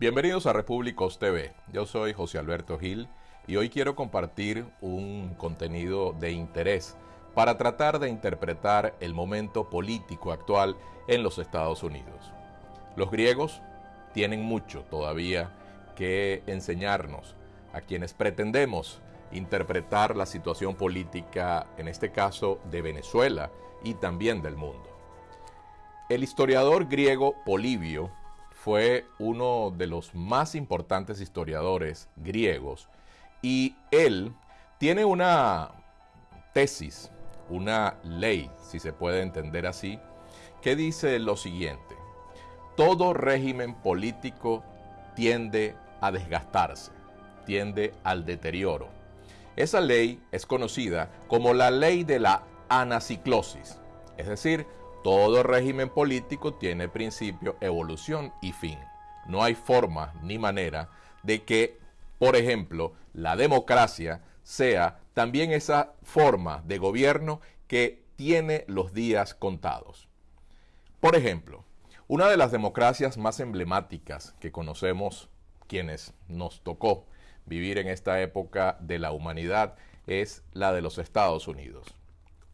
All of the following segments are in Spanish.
Bienvenidos a Repúblicos TV. Yo soy José Alberto Gil y hoy quiero compartir un contenido de interés para tratar de interpretar el momento político actual en los Estados Unidos. Los griegos tienen mucho todavía que enseñarnos a quienes pretendemos interpretar la situación política, en este caso de Venezuela y también del mundo. El historiador griego Polibio fue uno de los más importantes historiadores griegos y él tiene una tesis, una ley, si se puede entender así, que dice lo siguiente, todo régimen político tiende a desgastarse, tiende al deterioro. Esa ley es conocida como la ley de la anaciclosis, es decir, todo régimen político tiene principio, evolución y fin. No hay forma ni manera de que, por ejemplo, la democracia sea también esa forma de gobierno que tiene los días contados. Por ejemplo, una de las democracias más emblemáticas que conocemos quienes nos tocó vivir en esta época de la humanidad es la de los Estados Unidos.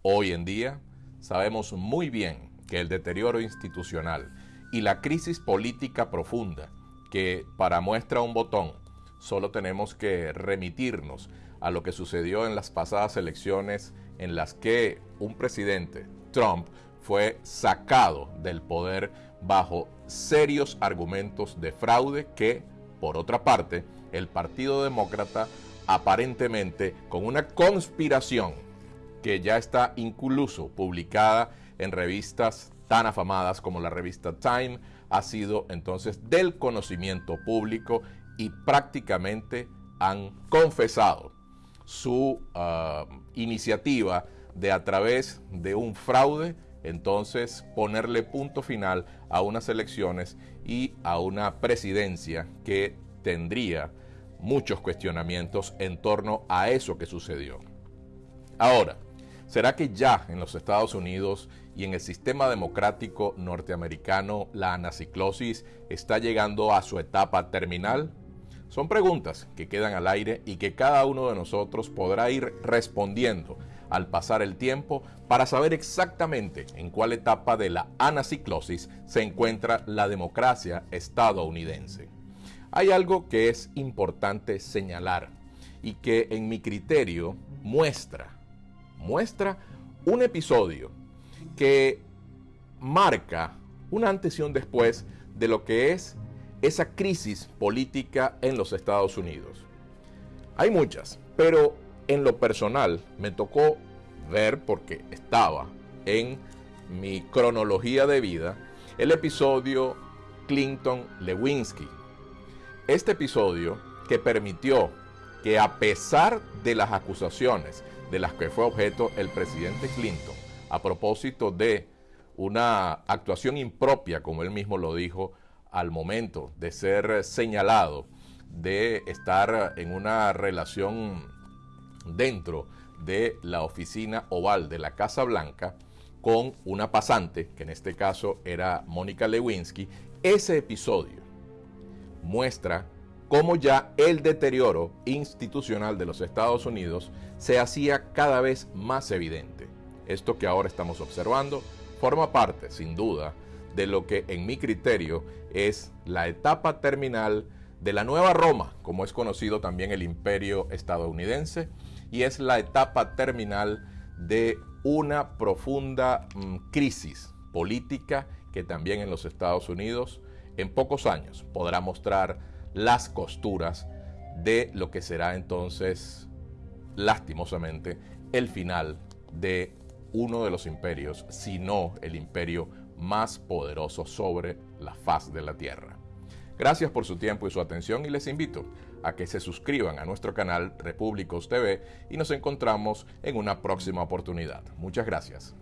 Hoy en día, sabemos muy bien que el deterioro institucional y la crisis política profunda, que para muestra un botón, solo tenemos que remitirnos a lo que sucedió en las pasadas elecciones en las que un presidente, Trump, fue sacado del poder bajo serios argumentos de fraude que, por otra parte, el Partido Demócrata aparentemente con una conspiración que ya está incluso publicada en revistas tan afamadas como la revista Time, ha sido entonces del conocimiento público y prácticamente han confesado su ah, iniciativa de a través de un fraude, entonces ponerle punto final a unas elecciones y a una presidencia que tendría muchos cuestionamientos en torno a eso que sucedió. Ahora, ¿Será que ya en los Estados Unidos y en el sistema democrático norteamericano la anaciclosis está llegando a su etapa terminal? Son preguntas que quedan al aire y que cada uno de nosotros podrá ir respondiendo al pasar el tiempo para saber exactamente en cuál etapa de la anaciclosis se encuentra la democracia estadounidense. Hay algo que es importante señalar y que en mi criterio muestra muestra un episodio que marca un antes y un después de lo que es esa crisis política en los Estados Unidos. Hay muchas, pero en lo personal me tocó ver, porque estaba en mi cronología de vida, el episodio Clinton-Lewinsky. Este episodio que permitió que a pesar de las acusaciones de las que fue objeto el presidente Clinton a propósito de una actuación impropia, como él mismo lo dijo, al momento de ser señalado de estar en una relación dentro de la oficina oval de la Casa Blanca con una pasante, que en este caso era Mónica Lewinsky, ese episodio muestra cómo ya el deterioro institucional de los Estados Unidos se hacía cada vez más evidente. Esto que ahora estamos observando forma parte, sin duda, de lo que en mi criterio es la etapa terminal de la Nueva Roma, como es conocido también el imperio estadounidense, y es la etapa terminal de una profunda mm, crisis política que también en los Estados Unidos en pocos años podrá mostrar las costuras de lo que será entonces, lastimosamente, el final de uno de los imperios, si no el imperio más poderoso sobre la faz de la Tierra. Gracias por su tiempo y su atención y les invito a que se suscriban a nuestro canal Repúblicos TV y nos encontramos en una próxima oportunidad. Muchas gracias.